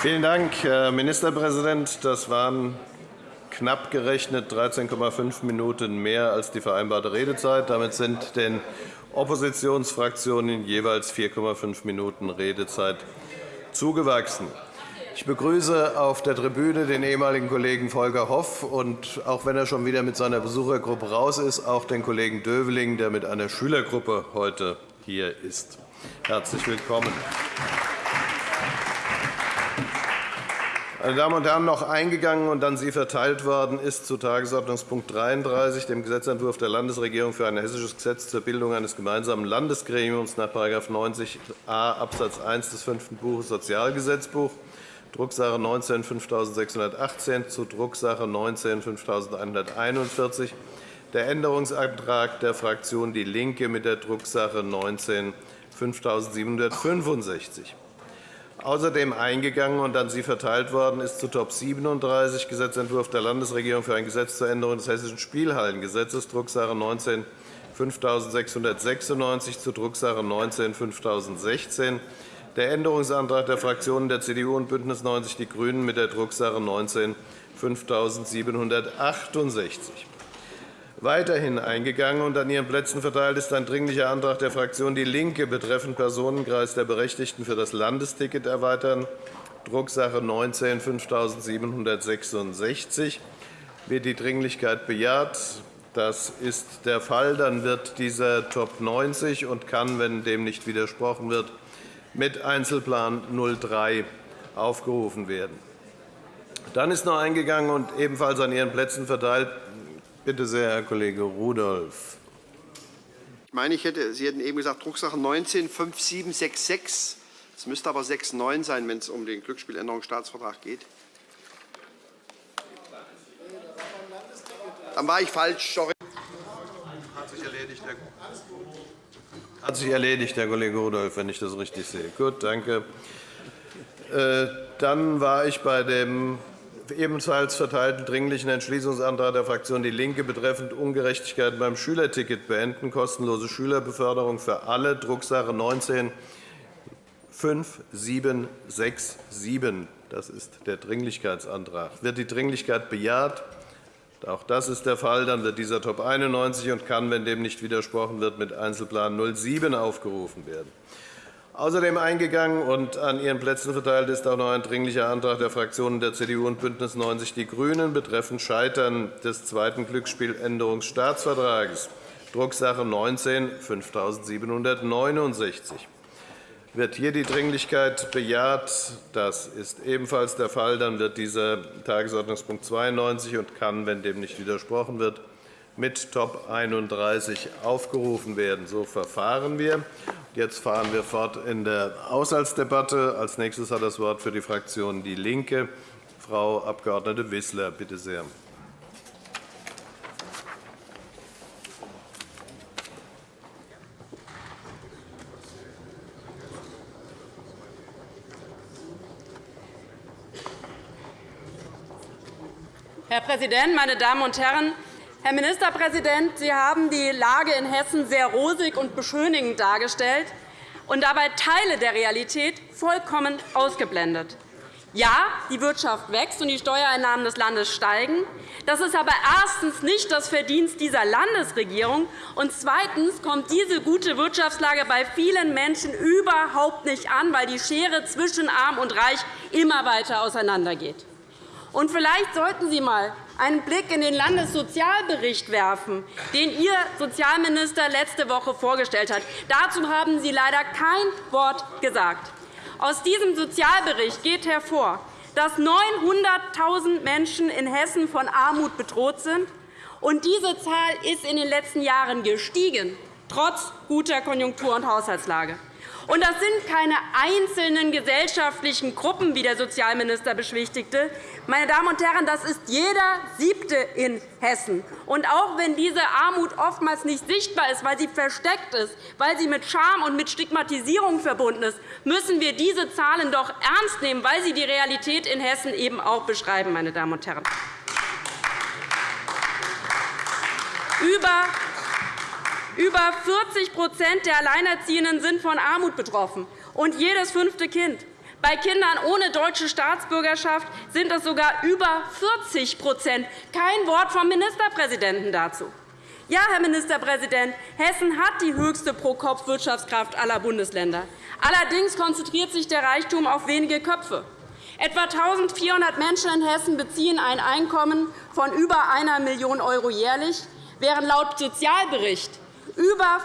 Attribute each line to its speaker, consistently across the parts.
Speaker 1: Vielen Dank, Herr Ministerpräsident. Das waren knapp gerechnet 13,5 Minuten mehr als die vereinbarte Redezeit. Damit sind den Oppositionsfraktionen jeweils 4,5 Minuten Redezeit zugewachsen. Ich begrüße auf der Tribüne den ehemaligen Kollegen Volker Hoff und, auch wenn er schon wieder mit seiner Besuchergruppe raus ist, auch den Kollegen Döveling, der mit einer Schülergruppe heute hier ist. Herzlich willkommen. Meine Damen und Herren, noch eingegangen und an Sie verteilt worden ist zu Tagesordnungspunkt 33, dem Gesetzentwurf der Landesregierung für ein hessisches Gesetz zur Bildung eines gemeinsamen Landesgremiums nach § 90a Abs. 1 des fünften Buches Sozialgesetzbuch, Drucksache 19 5618 zu Drucksache 19 5141 der Änderungsantrag der Fraktion DIE LINKE mit der Drucksache 19 5765. Außerdem eingegangen und an Sie verteilt worden ist zu Top 37 Gesetzentwurf der Landesregierung für ein Gesetz zur Änderung des Hessischen Spielhallengesetzes, Drucksache 19 5696 zu Drucksache 19 5016 der Änderungsantrag der Fraktionen der CDU und BÜNDNIS 90 die GRÜNEN mit der Drucksache 19 5768. Weiterhin eingegangen und an Ihren Plätzen verteilt ist ein Dringlicher Antrag der Fraktion DIE LINKE betreffend Personenkreis der Berechtigten für das Landesticket erweitern, Drucksache 19 5766. Wird die Dringlichkeit bejaht? Das ist der Fall. Dann wird dieser Top 90 und kann, wenn dem nicht widersprochen wird, mit Einzelplan 03 aufgerufen werden. Dann ist noch eingegangen und ebenfalls an Ihren Plätzen verteilt Bitte sehr, Herr Kollege Rudolph.
Speaker 2: Ich meine, ich hätte, Sie hätten eben gesagt, Drucksache 19 5766. Es müsste aber 69 sein, wenn es um den Glücksspieländerungsstaatsvertrag geht. Dann war ich falsch. Sorry.
Speaker 1: Hat sich erledigt, Herr hat sich erledigt, Herr Kollege Rudolph, wenn ich das richtig sehe. Gut, danke. Äh, dann war ich bei dem ebenfalls verteilten Dringlichen Entschließungsantrag der Fraktion DIE LINKE betreffend Ungerechtigkeiten beim Schülerticket beenden, kostenlose Schülerbeförderung für alle, Drucksache 19 5767. Das ist der Dringlichkeitsantrag. Wird die Dringlichkeit bejaht? Auch das ist der Fall. Dann wird dieser Top 91 und kann, wenn dem nicht widersprochen wird, mit Einzelplan 07 aufgerufen werden. Außerdem eingegangen und an Ihren Plätzen verteilt ist auch noch ein Dringlicher Antrag der Fraktionen der CDU und BÜNDNIS 90 die GRÜNEN betreffend Scheitern des zweiten Glücksspieländerungsstaatsvertrags, Drucksache 19 5769. Wird hier die Dringlichkeit bejaht? Das ist ebenfalls der Fall. Dann wird dieser Tagesordnungspunkt 92 und kann, wenn dem nicht widersprochen wird, mit Top 31 aufgerufen werden. So verfahren wir. Jetzt fahren wir fort in der Haushaltsdebatte. Als nächstes hat das Wort für die Fraktion DIE LINKE Frau Abg. Wissler. Bitte sehr.
Speaker 3: Herr Präsident, meine Damen und Herren! Herr Ministerpräsident, Sie haben die Lage in Hessen sehr rosig und beschönigend dargestellt und dabei Teile der Realität vollkommen ausgeblendet. Ja, die Wirtschaft wächst und die Steuereinnahmen des Landes steigen. Das ist aber erstens nicht das Verdienst dieser Landesregierung, und zweitens kommt diese gute Wirtschaftslage bei vielen Menschen überhaupt nicht an, weil die Schere zwischen Arm und Reich immer weiter auseinandergeht. Und vielleicht sollten Sie einmal einen Blick in den Landessozialbericht werfen, den Ihr Sozialminister letzte Woche vorgestellt hat. Dazu haben Sie leider kein Wort gesagt. Aus diesem Sozialbericht geht hervor, dass 900.000 Menschen in Hessen von Armut bedroht sind. Und diese Zahl ist in den letzten Jahren gestiegen, trotz guter Konjunktur- und Haushaltslage. Und das sind keine einzelnen gesellschaftlichen Gruppen, wie der Sozialminister beschwichtigte. Meine Damen und Herren, das ist jeder Siebte in Hessen. Und auch wenn diese Armut oftmals nicht sichtbar ist, weil sie versteckt ist, weil sie mit Scham und mit Stigmatisierung verbunden ist, müssen wir diese Zahlen doch ernst nehmen, weil sie die Realität in Hessen eben auch beschreiben. Meine Damen und Herren. Über über 40% der Alleinerziehenden sind von Armut betroffen, und jedes fünfte Kind. Bei Kindern ohne deutsche Staatsbürgerschaft sind es sogar über 40% Kein Wort vom Ministerpräsidenten dazu. Ja, Herr Ministerpräsident, Hessen hat die höchste Pro-Kopf-Wirtschaftskraft aller Bundesländer. Allerdings konzentriert sich der Reichtum auf wenige Köpfe. Etwa 1.400 Menschen in Hessen beziehen ein Einkommen von über 1 Million € jährlich, während laut Sozialbericht über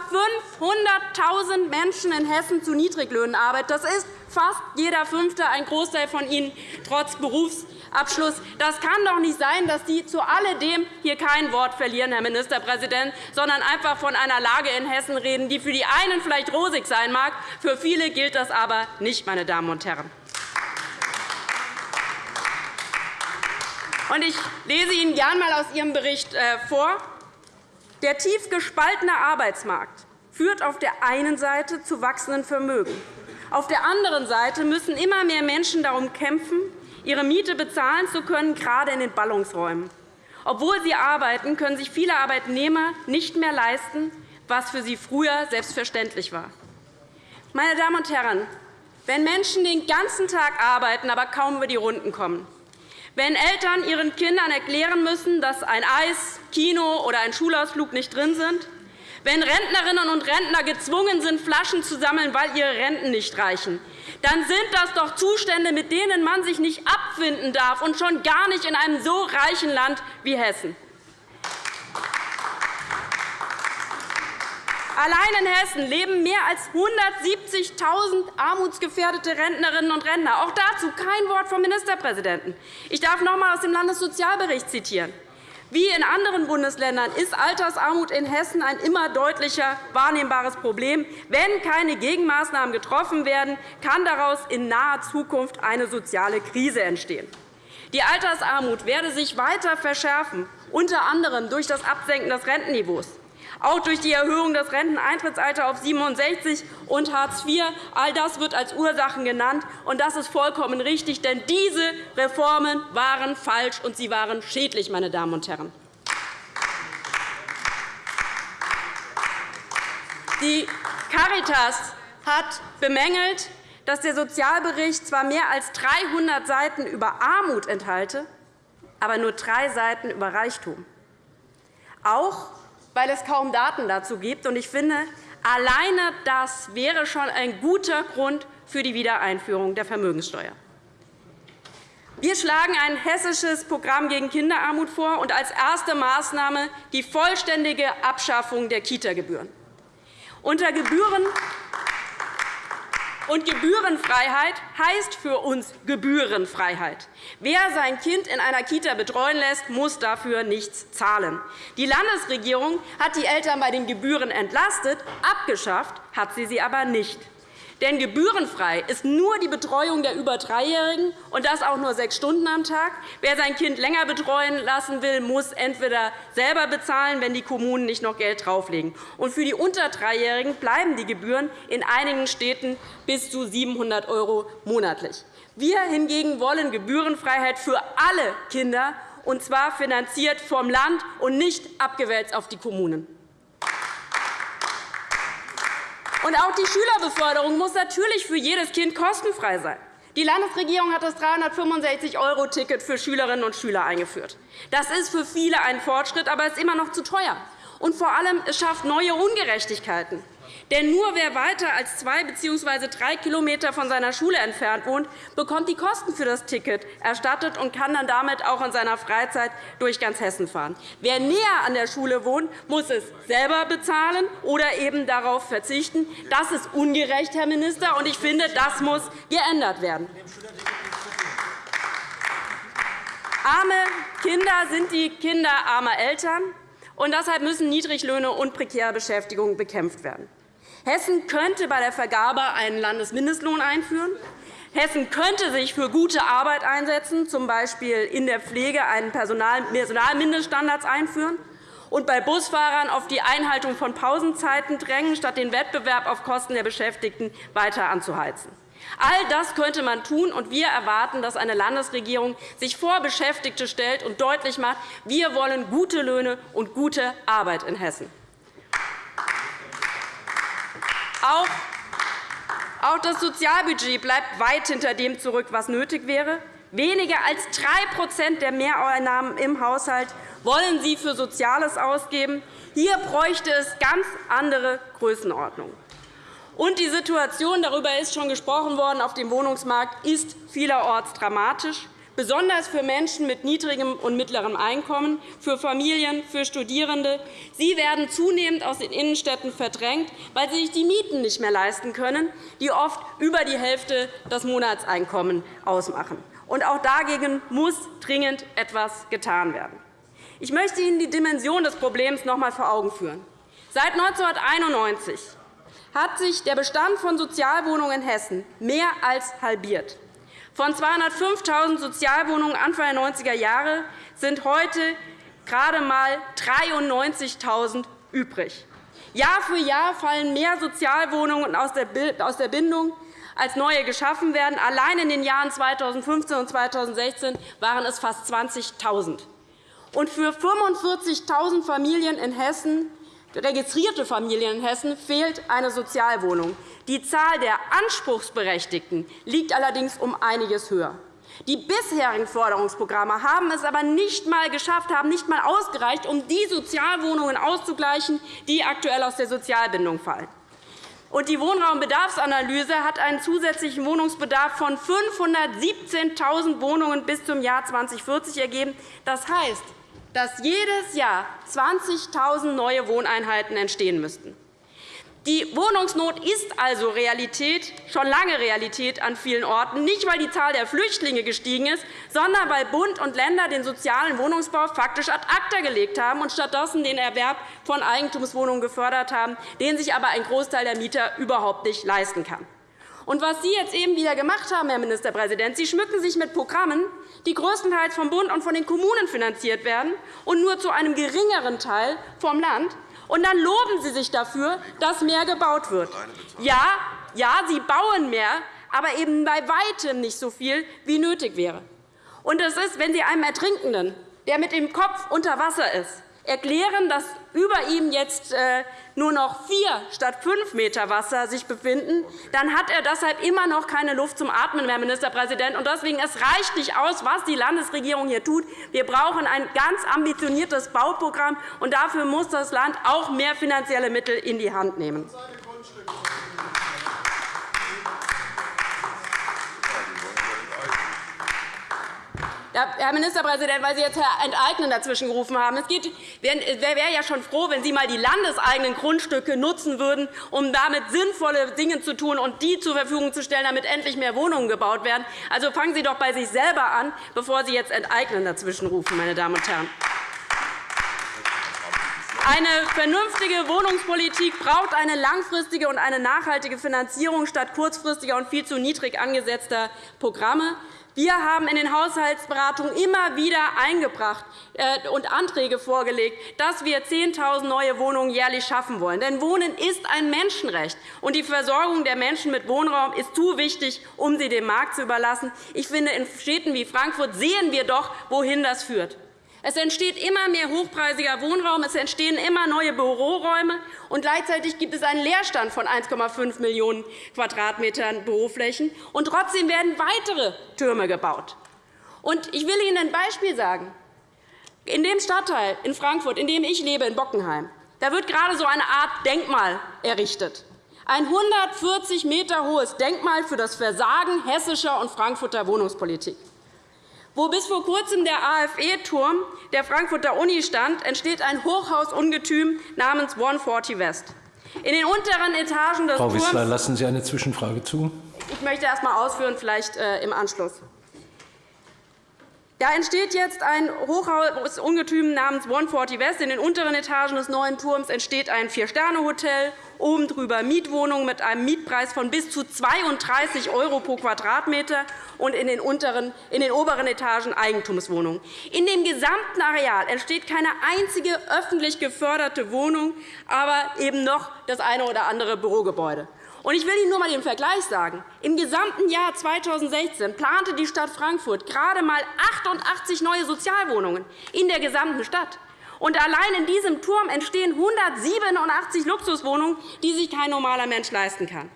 Speaker 3: 500.000 Menschen in Hessen zu Niedriglöhnen arbeiten. Das ist fast jeder Fünfte, ein Großteil von ihnen trotz Berufsabschluss. Das kann doch nicht sein, dass Sie zu alledem hier kein Wort verlieren, Herr Ministerpräsident, sondern einfach von einer Lage in Hessen reden, die für die einen vielleicht rosig sein mag, für viele gilt das aber nicht, meine Damen und Herren. Ich lese Ihnen gern einmal aus Ihrem Bericht äh, vor. Der tief gespaltene Arbeitsmarkt führt auf der einen Seite zu wachsendem Vermögen. Auf der anderen Seite müssen immer mehr Menschen darum kämpfen, ihre Miete bezahlen zu können, gerade in den Ballungsräumen. Obwohl sie arbeiten, können sich viele Arbeitnehmer nicht mehr leisten, was für sie früher selbstverständlich war. Meine Damen und Herren, wenn Menschen den ganzen Tag arbeiten, aber kaum über die Runden kommen, wenn Eltern ihren Kindern erklären müssen, dass ein Eis, Kino oder ein Schulausflug nicht drin sind, wenn Rentnerinnen und Rentner gezwungen sind, Flaschen zu sammeln, weil ihre Renten nicht reichen, dann sind das doch Zustände, mit denen man sich nicht abfinden darf, und schon gar nicht in einem so reichen Land wie Hessen. Allein in Hessen leben mehr als 170.000 armutsgefährdete Rentnerinnen und Rentner. Auch dazu kein Wort vom Ministerpräsidenten. Ich darf noch einmal aus dem Landessozialbericht zitieren. Wie in anderen Bundesländern ist Altersarmut in Hessen ein immer deutlicher wahrnehmbares Problem. Wenn keine Gegenmaßnahmen getroffen werden, kann daraus in naher Zukunft eine soziale Krise entstehen. Die Altersarmut werde sich weiter verschärfen, unter anderem durch das Absenken des Rentenniveaus auch durch die Erhöhung des Renteneintrittsalters auf 67 und Hartz IV. All das wird als Ursachen genannt, und das ist vollkommen richtig, denn diese Reformen waren falsch und sie waren schädlich, meine Damen und Herren. Die Caritas hat bemängelt, dass der Sozialbericht zwar mehr als 300 Seiten über Armut enthalte, aber nur drei Seiten über Reichtum. Auch weil es kaum Daten dazu gibt. Ich finde, alleine das wäre schon ein guter Grund für die Wiedereinführung der Vermögenssteuer. Wir schlagen ein hessisches Programm gegen Kinderarmut vor und als erste Maßnahme die vollständige Abschaffung der Kita-Gebühren. Unter Gebühren und Gebührenfreiheit heißt für uns Gebührenfreiheit. Wer sein Kind in einer Kita betreuen lässt, muss dafür nichts zahlen. Die Landesregierung hat die Eltern bei den Gebühren entlastet, abgeschafft hat sie sie aber nicht. Denn gebührenfrei ist nur die Betreuung der über Dreijährigen, und das auch nur sechs Stunden am Tag. Wer sein Kind länger betreuen lassen will, muss entweder selber bezahlen, wenn die Kommunen nicht noch Geld drauflegen. Und für die unter Dreijährigen bleiben die Gebühren in einigen Städten bis zu 700 € monatlich. Wir hingegen wollen Gebührenfreiheit für alle Kinder, und zwar finanziert vom Land und nicht abgewälzt auf die Kommunen. Und auch die Schülerbeförderung muss natürlich für jedes Kind kostenfrei sein. Die Landesregierung hat das 365-€-Ticket für Schülerinnen und Schüler eingeführt. Das ist für viele ein Fortschritt, aber es ist immer noch zu teuer. Und vor allem, es schafft neue Ungerechtigkeiten. Denn nur wer weiter als zwei bzw. drei km von seiner Schule entfernt wohnt, bekommt die Kosten für das Ticket erstattet und kann dann damit auch in seiner Freizeit durch ganz Hessen fahren. Wer näher an der Schule wohnt, muss es selber bezahlen oder eben darauf verzichten. Das ist ungerecht, Herr Minister, und ich finde, das muss geändert werden. Arme Kinder sind die Kinder armer Eltern. Und deshalb müssen Niedriglöhne und prekäre Beschäftigung bekämpft werden. Hessen könnte bei der Vergabe einen Landesmindestlohn einführen. Hessen könnte sich für gute Arbeit einsetzen, z. B. in der Pflege einen Personalmindeststandards einführen und bei Busfahrern auf die Einhaltung von Pausenzeiten drängen, statt den Wettbewerb auf Kosten der Beschäftigten weiter anzuheizen. All das könnte man tun, und wir erwarten, dass eine Landesregierung sich vor Beschäftigte stellt und deutlich macht, wir wollen gute Löhne und gute Arbeit in Hessen. Auch das Sozialbudget bleibt weit hinter dem zurück, was nötig wäre. Weniger als 3% der Mehreinnahmen im Haushalt wollen Sie für Soziales ausgeben. Hier bräuchte es ganz andere Größenordnungen. Und die Situation, darüber ist schon gesprochen worden, auf dem Wohnungsmarkt ist vielerorts dramatisch besonders für Menschen mit niedrigem und mittlerem Einkommen, für Familien, für Studierende. Sie werden zunehmend aus den Innenstädten verdrängt, weil sie sich die Mieten nicht mehr leisten können, die oft über die Hälfte des Monatseinkommens ausmachen. Und auch dagegen muss dringend etwas getan werden. Ich möchte Ihnen die Dimension des Problems noch einmal vor Augen führen. Seit 1991 hat sich der Bestand von Sozialwohnungen in Hessen mehr als halbiert. Von 205.000 Sozialwohnungen Anfang der 90er Jahre sind heute gerade einmal 93.000 übrig. Jahr für Jahr fallen mehr Sozialwohnungen aus der Bindung, als neue geschaffen werden. Allein in den Jahren 2015 und 2016 waren es fast 20.000. Und für 45.000 Familien in Hessen registrierte Familien in Hessen fehlt eine Sozialwohnung. Die Zahl der Anspruchsberechtigten liegt allerdings um einiges höher. Die bisherigen Förderungsprogramme haben es aber nicht einmal geschafft, haben nicht einmal ausgereicht, um die Sozialwohnungen auszugleichen, die aktuell aus der Sozialbindung fallen. Die Wohnraumbedarfsanalyse hat einen zusätzlichen Wohnungsbedarf von 517.000 Wohnungen bis zum Jahr 2040 ergeben. Das heißt, dass jedes Jahr 20.000 neue Wohneinheiten entstehen müssten. Die Wohnungsnot ist also Realität, schon lange Realität an vielen Orten, nicht weil die Zahl der Flüchtlinge gestiegen ist, sondern weil Bund und Länder den sozialen Wohnungsbau faktisch ad acta gelegt haben und stattdessen den Erwerb von Eigentumswohnungen gefördert haben, den sich aber ein Großteil der Mieter überhaupt nicht leisten kann. Und was Sie jetzt eben wieder gemacht haben, Herr Ministerpräsident, Sie schmücken sich mit Programmen, die größtenteils vom Bund und von den Kommunen finanziert werden und nur zu einem geringeren Teil vom Land. Und dann loben Sie sich dafür, dass mehr gebaut wird. Ja, ja, Sie bauen mehr, aber eben bei weitem nicht so viel, wie nötig wäre. Und das ist, wenn Sie einem Ertrinkenden, der mit dem Kopf unter Wasser ist, erklären, dass über ihm jetzt äh, nur noch vier statt fünf Meter Wasser sich befinden, dann hat er deshalb immer noch keine Luft zum Atmen, Herr Ministerpräsident. deswegen es reicht nicht aus, was die Landesregierung hier tut. Wir brauchen ein ganz ambitioniertes Bauprogramm, und dafür muss das Land auch mehr finanzielle Mittel in die Hand nehmen. Herr Ministerpräsident, weil Sie jetzt Herr Enteignen dazwischen gerufen haben, es wäre ja schon froh, wenn Sie einmal die landeseigenen Grundstücke nutzen würden, um damit sinnvolle Dinge zu tun und die zur Verfügung zu stellen, damit endlich mehr Wohnungen gebaut werden. Also fangen Sie doch bei sich selber an, bevor Sie jetzt Enteignen dazwischen rufen, meine Damen und Herren. Eine vernünftige Wohnungspolitik braucht eine langfristige und eine nachhaltige Finanzierung statt kurzfristiger und viel zu niedrig angesetzter Programme. Wir haben in den Haushaltsberatungen immer wieder eingebracht äh, und Anträge vorgelegt, dass wir 10.000 neue Wohnungen jährlich schaffen wollen. Denn Wohnen ist ein Menschenrecht, und die Versorgung der Menschen mit Wohnraum ist zu wichtig, um sie dem Markt zu überlassen. Ich finde, in Städten wie Frankfurt sehen wir doch, wohin das führt. Es entsteht immer mehr hochpreisiger Wohnraum, es entstehen immer neue Büroräume, und gleichzeitig gibt es einen Leerstand von 1,5 Millionen Quadratmetern Büroflächen. Und trotzdem werden weitere Türme gebaut. Und ich will Ihnen ein Beispiel sagen. In dem Stadtteil in Frankfurt, in dem ich lebe, in Bockenheim, da wird gerade so eine Art Denkmal errichtet. Ein 140 m hohes Denkmal für das Versagen hessischer und Frankfurter Wohnungspolitik. Wo bis vor Kurzem der AFE-Turm der Frankfurter Uni stand, entsteht ein Hochhausungetüm namens 140 West. In den unteren Etagen des
Speaker 4: Frau Wissler, lassen Sie eine Zwischenfrage zu.
Speaker 3: Ich möchte erst einmal ausführen, vielleicht äh, im Anschluss. Da entsteht jetzt ein Hochhausungetüm namens 140 West. In den unteren Etagen des neuen Turms entsteht ein Vier-Sterne-Hotel, oben drüber Mietwohnungen mit einem Mietpreis von bis zu 32 € pro Quadratmeter und in den, unteren, in den oberen Etagen Eigentumswohnungen. In dem gesamten Areal entsteht keine einzige öffentlich geförderte Wohnung, aber eben noch das eine oder andere Bürogebäude. Ich will Ihnen nur einmal den Vergleich sagen. Im gesamten Jahr 2016 plante die Stadt Frankfurt gerade einmal 88 neue Sozialwohnungen in der gesamten Stadt. Und allein in diesem Turm entstehen 187 Luxuswohnungen, die sich kein normaler Mensch leisten kann.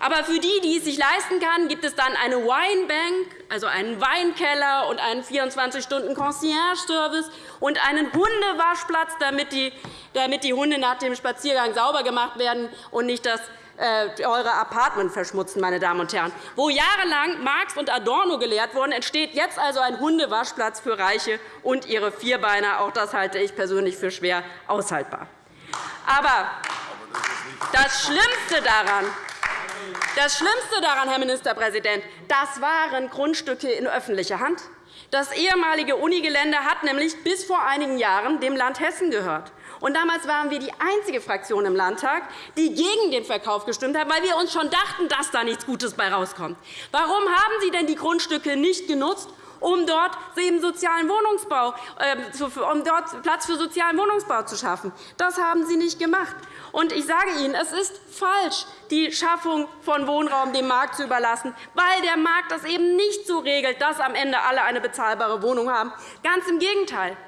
Speaker 3: Aber für die, die es sich leisten kann, gibt es dann eine Winebank, also einen Weinkeller und einen 24-Stunden-Concierge-Service und einen Hundewaschplatz, damit die, Hunde nach dem Spaziergang sauber gemacht werden und nicht das eure Apartment verschmutzen, meine Damen und Herren. Wo jahrelang Marx und Adorno gelehrt wurden, entsteht jetzt also ein Hundewaschplatz für Reiche und ihre Vierbeiner. Auch das halte ich persönlich für schwer aushaltbar. Aber das Schlimmste daran, das Schlimmste daran, Herr Ministerpräsident, das waren Grundstücke in öffentlicher Hand. Das ehemalige Unigelände hat nämlich bis vor einigen Jahren dem Land Hessen gehört. Und damals waren wir die einzige Fraktion im Landtag, die gegen den Verkauf gestimmt hat, weil wir uns schon dachten, dass da nichts Gutes bei rauskommt. Warum haben Sie denn die Grundstücke nicht genutzt, um dort eben sozialen Wohnungsbau, äh, um dort Platz für sozialen Wohnungsbau zu schaffen. Das haben Sie nicht gemacht. Und ich sage Ihnen, es ist falsch, die Schaffung von Wohnraum dem Markt zu überlassen, weil der Markt das eben nicht so regelt, dass am Ende alle eine bezahlbare Wohnung haben. Ganz im Gegenteil.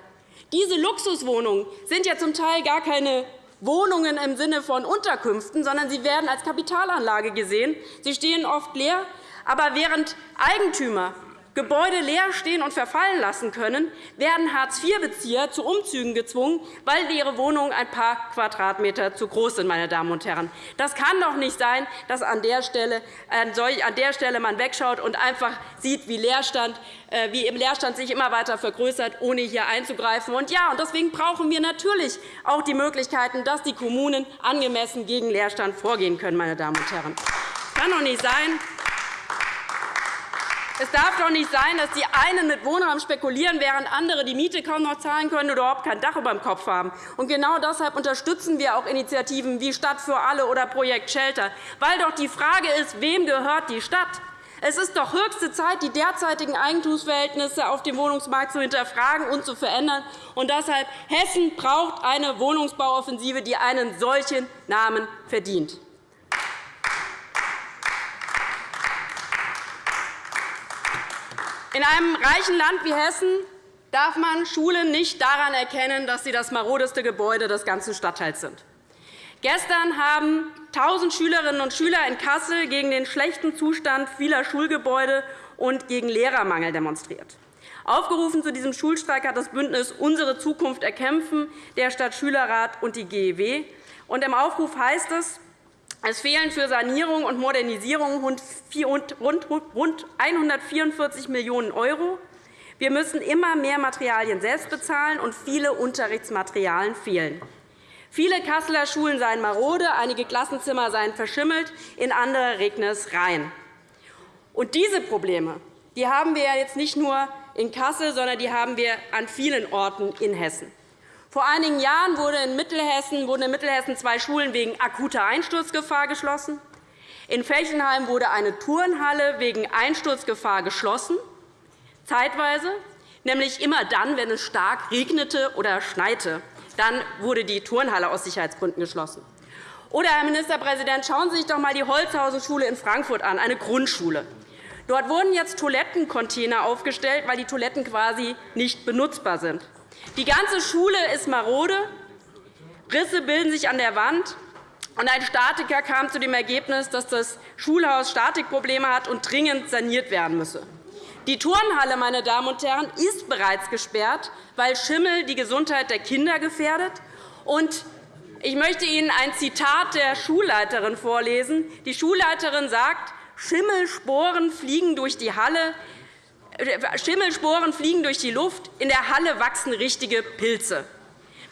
Speaker 3: Diese Luxuswohnungen sind ja zum Teil gar keine Wohnungen im Sinne von Unterkünften, sondern sie werden als Kapitalanlage gesehen. Sie stehen oft leer. Aber während Eigentümer Gebäude leer stehen und verfallen lassen können, werden Hartz-IV-Bezieher zu Umzügen gezwungen, weil ihre Wohnungen ein paar Quadratmeter zu groß sind. Meine Damen und Herren. Das kann doch nicht sein, dass an der Stelle, an der Stelle man wegschaut und einfach sieht, wie, Leerstand, äh, wie im Leerstand sich immer weiter vergrößert, ohne hier einzugreifen. Und ja, und deswegen brauchen wir natürlich auch die Möglichkeiten, dass die Kommunen angemessen gegen Leerstand vorgehen können. Meine Damen und Herren. Es kann doch nicht sein, es darf doch nicht sein, dass die einen mit Wohnraum spekulieren, während andere die Miete kaum noch zahlen können oder überhaupt kein Dach über dem Kopf haben. Und genau deshalb unterstützen wir auch Initiativen wie Stadt für alle oder Projekt Shelter, weil doch die Frage ist, wem gehört die Stadt? Es ist doch höchste Zeit, die derzeitigen Eigentumsverhältnisse auf dem Wohnungsmarkt zu hinterfragen und zu verändern. Und deshalb Hessen braucht eine Wohnungsbauoffensive, die einen solchen Namen verdient. In einem reichen Land wie Hessen darf man Schulen nicht daran erkennen, dass sie das marodeste Gebäude des ganzen Stadtteils sind. Gestern haben 1.000 Schülerinnen und Schüler in Kassel gegen den schlechten Zustand vieler Schulgebäude und gegen Lehrermangel demonstriert. Aufgerufen zu diesem Schulstreik hat das Bündnis Unsere Zukunft erkämpfen, der Stadtschülerrat und die GEW. Im Aufruf heißt es, es fehlen für Sanierung und Modernisierung rund 144 Millionen €. Wir müssen immer mehr Materialien selbst bezahlen, und viele Unterrichtsmaterialien fehlen. Viele Kasseler Schulen seien marode, einige Klassenzimmer seien verschimmelt, in andere regne es rein. Und diese Probleme die haben wir jetzt nicht nur in Kassel, sondern die haben wir an vielen Orten in Hessen. Vor einigen Jahren wurden in Mittelhessen, zwei Schulen wegen akuter Einsturzgefahr geschlossen. In Felchenheim wurde eine Turnhalle wegen Einsturzgefahr geschlossen, zeitweise, nämlich immer dann, wenn es stark regnete oder schneite. Dann wurde die Turnhalle aus Sicherheitsgründen geschlossen. Oder, Herr Ministerpräsident, schauen Sie sich doch einmal die Holzhausen-Schule in Frankfurt an, eine Grundschule. Dort wurden jetzt Toilettencontainer aufgestellt, weil die Toiletten quasi nicht benutzbar sind. Die ganze Schule ist marode, Risse bilden sich an der Wand, und ein Statiker kam zu dem Ergebnis, dass das Schulhaus Statikprobleme hat und dringend saniert werden müsse. Die Turnhalle meine Damen und Herren, ist bereits gesperrt, weil Schimmel die Gesundheit der Kinder gefährdet. Ich möchte Ihnen ein Zitat der Schulleiterin vorlesen. Die Schulleiterin sagt, Schimmelsporen fliegen durch die Halle, Schimmelsporen fliegen durch die Luft. In der Halle wachsen richtige Pilze.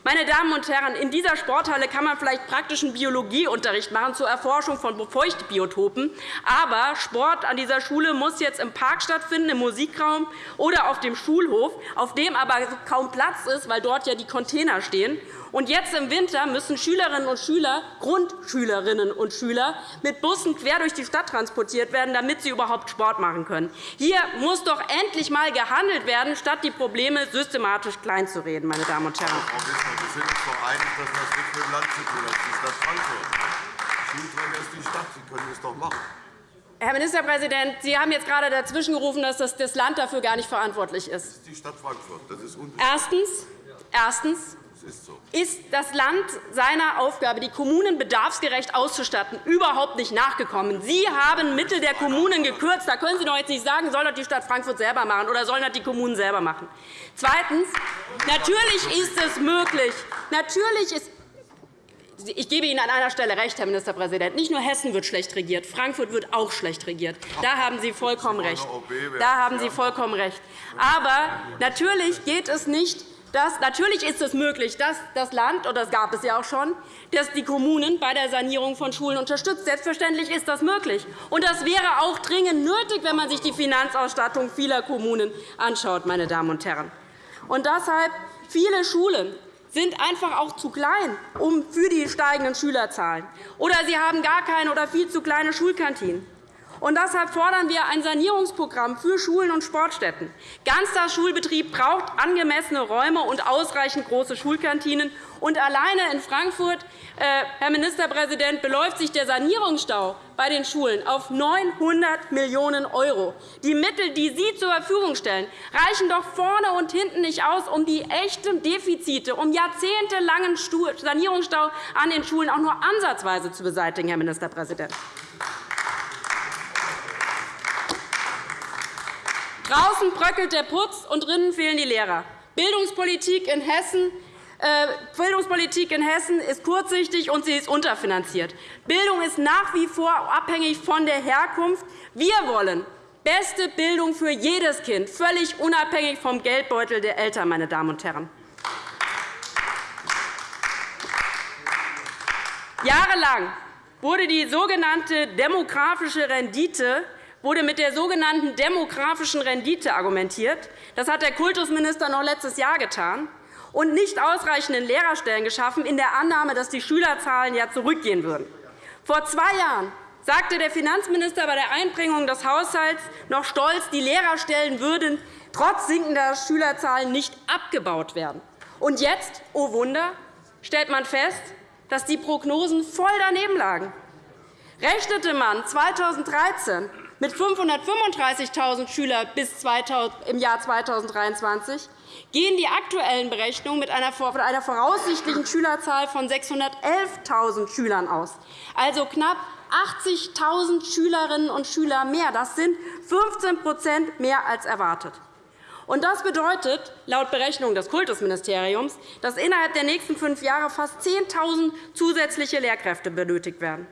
Speaker 3: Meine Damen und Herren, in dieser Sporthalle kann man vielleicht praktischen Biologieunterricht machen zur Erforschung von Feuchtbiotopen. Aber Sport an dieser Schule muss jetzt im Park stattfinden, im Musikraum oder auf dem Schulhof, auf dem aber kaum Platz ist, weil dort ja die Container stehen. Und jetzt im Winter müssen Schülerinnen und Schüler, Grundschülerinnen und Schüler, mit Bussen quer durch die Stadt transportiert werden, damit sie überhaupt Sport machen können. Hier muss doch endlich einmal gehandelt werden, statt die Probleme systematisch kleinzureden. Meine Damen und Herren.
Speaker 5: Wir sind uns doch einig, dass das nichts mit dem Land zu tun hat. Das ist die Stadt Frankfurt. Schulträger ist die Stadt. Sie können es doch machen.
Speaker 3: Herr Ministerpräsident, Sie haben jetzt gerade dazwischengerufen, dass das Land dafür gar nicht verantwortlich ist.
Speaker 5: Das ist die Stadt Frankfurt. Das ist
Speaker 3: Erstens, erstens ist das Land seiner Aufgabe, die Kommunen bedarfsgerecht auszustatten, überhaupt nicht nachgekommen. Sie haben Mittel der Kommunen gekürzt. Da können Sie doch jetzt nicht sagen, soll das die Stadt Frankfurt selber machen oder sollen das die Kommunen selber machen. Zweitens. Natürlich ist es möglich. Natürlich ist ich gebe Ihnen an einer Stelle recht, Herr Ministerpräsident. Nicht nur Hessen wird schlecht regiert, Frankfurt wird auch schlecht regiert. Da haben Sie vollkommen recht. Da haben Sie vollkommen recht. Aber natürlich geht es nicht dass, natürlich ist es möglich, dass das Land, und das gab es ja auch schon, dass die Kommunen bei der Sanierung von Schulen unterstützt. Selbstverständlich ist das möglich. Und das wäre auch dringend nötig, wenn man sich die Finanzausstattung vieler Kommunen anschaut. Meine Damen und Herren. Und deshalb viele Schulen sind einfach auch zu klein für die steigenden Schülerzahlen. Oder sie haben gar keine oder viel zu kleine Schulkantinen. Und deshalb fordern wir ein Sanierungsprogramm für Schulen und Sportstätten. Ganztagsschulbetrieb braucht angemessene Räume und ausreichend große Schulkantinen. Und alleine in Frankfurt, äh, Herr Ministerpräsident, beläuft sich der Sanierungsstau bei den Schulen auf 900 Millionen €. Die Mittel, die Sie zur Verfügung stellen, reichen doch vorne und hinten nicht aus, um die echten Defizite, um jahrzehntelangen Sanierungsstau an den Schulen auch nur ansatzweise zu beseitigen, Herr Ministerpräsident. Draußen bröckelt der Putz, und drinnen fehlen die Lehrer. Bildungspolitik in Hessen äh, Bildungspolitik in Hessen ist kurzsichtig und sie ist unterfinanziert. Bildung ist nach wie vor abhängig von der Herkunft. Wir wollen beste Bildung für jedes Kind, völlig unabhängig vom Geldbeutel der Eltern. Meine Damen und Herren. Jahrelang wurde die sogenannte demografische Rendite wurde mit der sogenannten demografischen Rendite argumentiert. Das hat der Kultusminister noch letztes Jahr getan und nicht ausreichenden Lehrerstellen geschaffen, in der Annahme, dass die Schülerzahlen ja zurückgehen würden. Vor zwei Jahren sagte der Finanzminister bei der Einbringung des Haushalts noch stolz, die Lehrerstellen würden trotz sinkender Schülerzahlen nicht abgebaut werden. Und jetzt, oh Wunder, stellt man fest, dass die Prognosen voll daneben lagen. Rechnete man 2013 mit 535.000 Schülern bis im Jahr 2023 gehen die aktuellen Berechnungen mit einer voraussichtlichen Schülerzahl von 611.000 Schülern aus, also knapp 80.000 Schülerinnen und Schüler mehr. Das sind 15% mehr als erwartet. Das bedeutet laut Berechnung des Kultusministeriums, dass innerhalb der nächsten fünf Jahre fast 10.000 zusätzliche Lehrkräfte benötigt werden.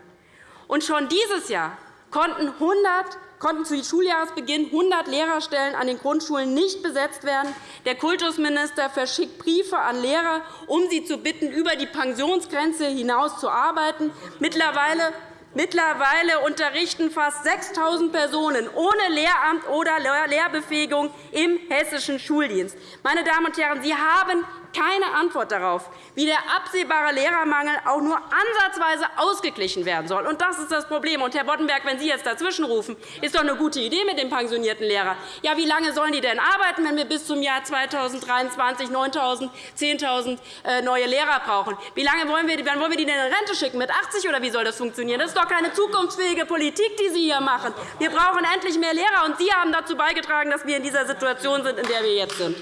Speaker 3: Schon dieses Jahr konnten 100 konnten zu Schuljahresbeginn 100 Lehrerstellen an den Grundschulen nicht besetzt werden. Der Kultusminister verschickt Briefe an Lehrer, um sie zu bitten, über die Pensionsgrenze hinaus zu arbeiten. Mittlerweile Mittlerweile unterrichten fast 6.000 Personen ohne Lehramt oder Lehrbefähigung im hessischen Schuldienst. Meine Damen und Herren, Sie haben keine Antwort darauf, wie der absehbare Lehrermangel auch nur ansatzweise ausgeglichen werden soll. Und das ist das Problem. Und, Herr Boddenberg, wenn Sie jetzt dazwischenrufen, ist doch eine gute Idee mit dem pensionierten Lehrer. Ja, wie lange sollen die denn arbeiten, wenn wir bis zum Jahr 2023 9.000, 10.000 neue Lehrer brauchen? Wie lange wollen wir, wann wollen wir die denn in Rente schicken? Mit 80 oder wie soll das funktionieren? Das ist doch keine zukunftsfähige Politik, die Sie hier machen. Wir brauchen endlich mehr Lehrer, und Sie haben dazu beigetragen, dass wir in dieser Situation sind, in der wir jetzt sind.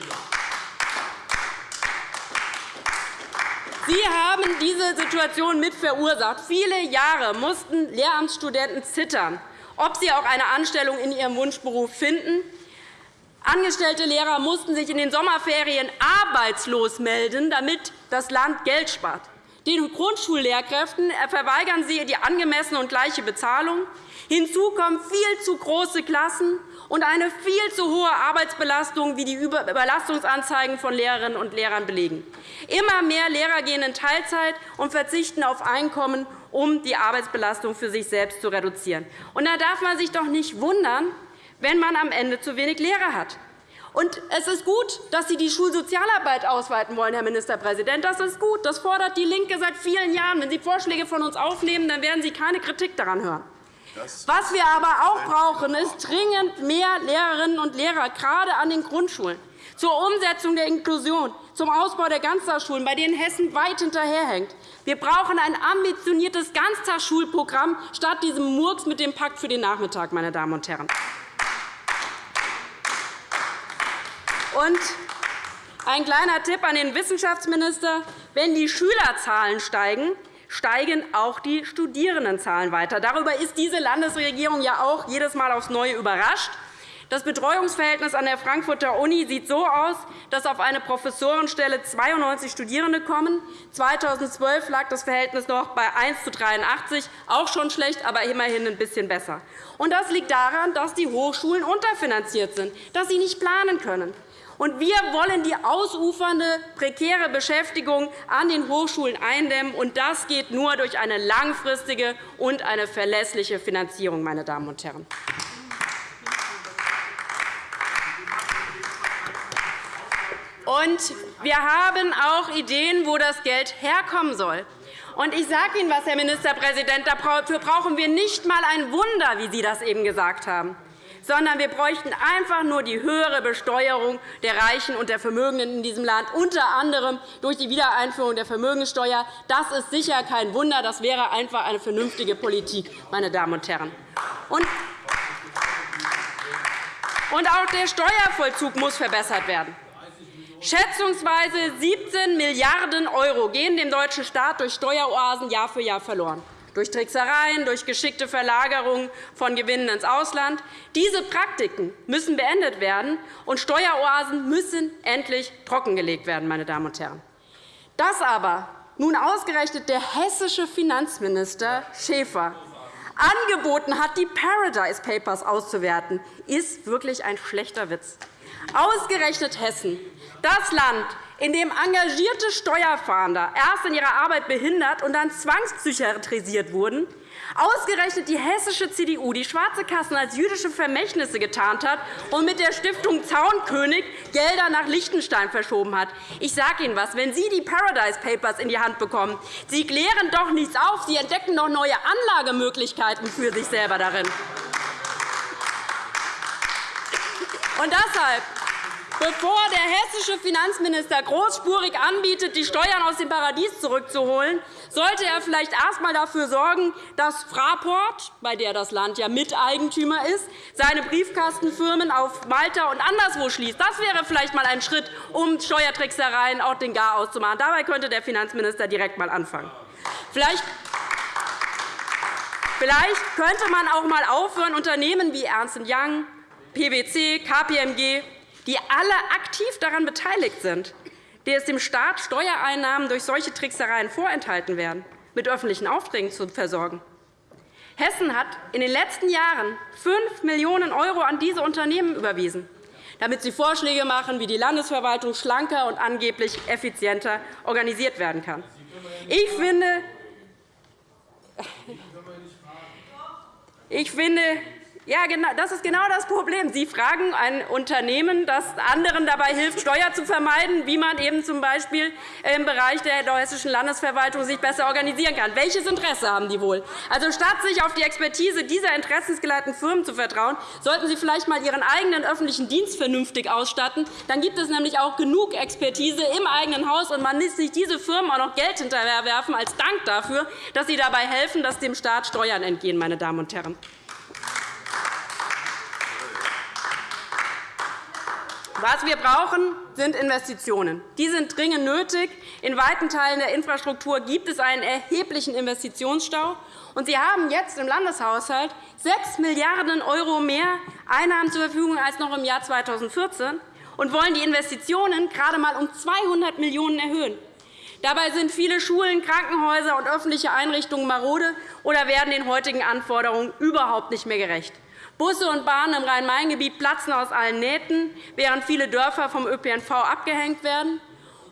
Speaker 3: Sie haben diese Situation mit verursacht. Viele Jahre mussten Lehramtsstudenten zittern, ob sie auch eine Anstellung in ihrem Wunschberuf finden. Angestellte Lehrer mussten sich in den Sommerferien arbeitslos melden, damit das Land Geld spart. Den Grundschullehrkräften verweigern Sie die angemessene und gleiche Bezahlung. Hinzu kommen viel zu große Klassen und eine viel zu hohe Arbeitsbelastung, wie die Überlastungsanzeigen von Lehrerinnen und Lehrern belegen. Immer mehr Lehrer gehen in Teilzeit und verzichten auf Einkommen, um die Arbeitsbelastung für sich selbst zu reduzieren. Da darf man sich doch nicht wundern, wenn man am Ende zu wenig Lehrer hat. Und es ist gut, dass Sie die Schulsozialarbeit ausweiten wollen, Herr Ministerpräsident. Das ist gut. Das fordert DIE LINKE seit vielen Jahren. Wenn Sie Vorschläge von uns aufnehmen, dann werden Sie keine Kritik daran hören. Was wir aber auch brauchen, ist dringend mehr Lehrerinnen und Lehrer, gerade an den Grundschulen, zur Umsetzung der Inklusion, zum Ausbau der Ganztagsschulen, bei denen Hessen weit hinterherhängt. Wir brauchen ein ambitioniertes Ganztagsschulprogramm statt diesem Murks mit dem Pakt für den Nachmittag. Meine Damen und Herren. Und Ein kleiner Tipp an den Wissenschaftsminister. Wenn die Schülerzahlen steigen, steigen auch die Studierendenzahlen weiter. Darüber ist diese Landesregierung ja auch jedes Mal aufs Neue überrascht. Das Betreuungsverhältnis an der Frankfurter Uni sieht so aus, dass auf eine Professorenstelle 92 Studierende kommen. 2012 lag das Verhältnis noch bei 1 zu 83, auch schon schlecht, aber immerhin ein bisschen besser. Und das liegt daran, dass die Hochschulen unterfinanziert sind, dass sie nicht planen können. Und wir wollen die ausufernde, prekäre Beschäftigung an den Hochschulen eindämmen. Und das geht nur durch eine langfristige und eine verlässliche Finanzierung. Meine Damen und Herren. Und wir haben auch Ideen, wo das Geld herkommen soll. Und ich sage Ihnen was, Herr Ministerpräsident, dafür brauchen wir nicht einmal ein Wunder, wie Sie das eben gesagt haben, sondern wir bräuchten einfach nur die höhere Besteuerung der Reichen und der Vermögenden in diesem Land, unter anderem durch die Wiedereinführung der Vermögenssteuer. Das ist sicher kein Wunder. Das wäre einfach eine vernünftige Politik, meine Damen und Herren. Und auch der Steuervollzug muss verbessert werden. Schätzungsweise 17 Milliarden € gehen dem deutschen Staat durch Steueroasen Jahr für Jahr verloren durch Tricksereien, durch geschickte Verlagerung von Gewinnen ins Ausland. Diese Praktiken müssen beendet werden, und Steueroasen müssen endlich trockengelegt werden. Meine Damen und Herren. Dass aber nun ausgerechnet der hessische Finanzminister Schäfer angeboten hat, die Paradise Papers auszuwerten, ist wirklich ein schlechter Witz. Ausgerechnet Hessen, das Land, in dem engagierte Steuerfahnder erst in ihrer Arbeit behindert und dann zwangspsychiatrisiert wurden, ausgerechnet die hessische CDU die schwarze Kassen als jüdische Vermächtnisse getarnt hat und mit der Stiftung Zaunkönig Gelder nach Liechtenstein verschoben hat. Ich sage Ihnen etwas. Wenn Sie die Paradise Papers in die Hand bekommen, Sie klären doch nichts auf. Sie entdecken doch neue Anlagemöglichkeiten für sich selber darin. Und deshalb Bevor der hessische Finanzminister großspurig anbietet, die Steuern aus dem Paradies zurückzuholen, sollte er vielleicht erst einmal dafür sorgen, dass Fraport, bei der das Land ja Miteigentümer ist, seine Briefkastenfirmen auf Malta und anderswo schließt. Das wäre vielleicht einmal ein Schritt, um Steuertricksereien auch den Gar auszumachen. Dabei könnte der Finanzminister direkt einmal anfangen. Vielleicht Vielleicht könnte man auch einmal aufhören, Unternehmen wie Ernst Young, PwC, KPMG die alle aktiv daran beteiligt sind, die es dem Staat Steuereinnahmen durch solche Tricksereien vorenthalten werden, mit öffentlichen Aufträgen zu versorgen. Hessen hat in den letzten Jahren 5 Millionen € an diese Unternehmen überwiesen, damit sie Vorschläge machen, wie die Landesverwaltung schlanker und angeblich effizienter organisiert werden kann. Ich finde, ich finde, ja, das ist genau das Problem. Sie fragen ein Unternehmen, das anderen dabei hilft, Steuer zu vermeiden, wie man eben z. B. im Bereich der hessischen Landesverwaltung sich besser organisieren kann. Welches Interesse haben die wohl? Also, statt sich auf die Expertise dieser interessensgeleiteten Firmen zu vertrauen, sollten Sie vielleicht einmal Ihren eigenen öffentlichen Dienst vernünftig ausstatten. Dann gibt es nämlich auch genug Expertise im eigenen Haus, und man muss sich diese Firmen auch noch Geld hinterherwerfen als Dank dafür, dass sie dabei helfen, dass dem Staat Steuern entgehen. Meine Damen und Herren. Was wir brauchen, sind Investitionen. Die sind dringend nötig. In weiten Teilen der Infrastruktur gibt es einen erheblichen Investitionsstau. Und Sie haben jetzt im Landeshaushalt 6 Milliarden € mehr Einnahmen zur Verfügung als noch im Jahr 2014 und wollen die Investitionen gerade einmal um 200 Millionen € erhöhen. Dabei sind viele Schulen, Krankenhäuser und öffentliche Einrichtungen marode oder werden den heutigen Anforderungen überhaupt nicht mehr gerecht. Busse und Bahnen im Rhein-Main-Gebiet platzen aus allen Nähten, während viele Dörfer vom ÖPNV abgehängt werden.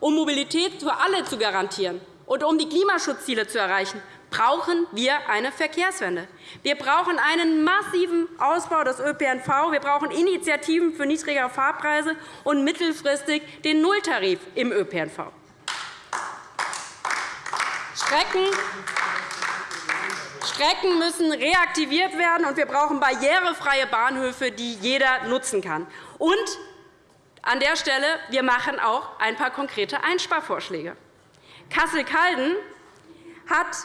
Speaker 3: Um Mobilität für alle zu garantieren und um die Klimaschutzziele zu erreichen, brauchen wir eine Verkehrswende. Wir brauchen einen massiven Ausbau des ÖPNV. Wir brauchen Initiativen für niedrigere Fahrpreise und mittelfristig den Nulltarif im ÖPNV. Strecken Strecken müssen reaktiviert werden, und wir brauchen barrierefreie Bahnhöfe, die jeder nutzen kann. Und an der Stelle wir machen auch ein paar konkrete Einsparvorschläge. Kassel-Calden hat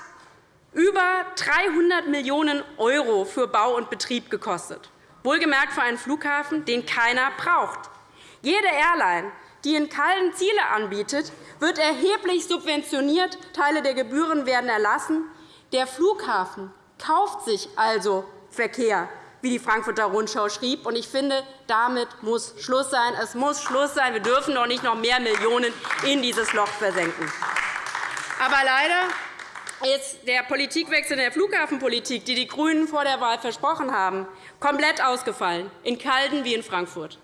Speaker 3: über 300 Millionen € für Bau und Betrieb gekostet, wohlgemerkt für einen Flughafen, den keiner braucht. Jede Airline die in Calden Ziele anbietet, wird erheblich subventioniert, Teile der Gebühren werden erlassen. Der Flughafen kauft sich also Verkehr, wie die Frankfurter Rundschau schrieb. Ich finde, damit muss Schluss sein. Es muss Schluss sein. Wir dürfen doch nicht noch mehr Millionen in dieses Loch versenken. Aber leider ist der Politikwechsel in der Flughafenpolitik, die die GRÜNEN vor der Wahl versprochen haben, komplett ausgefallen, in Calden wie in Frankfurt.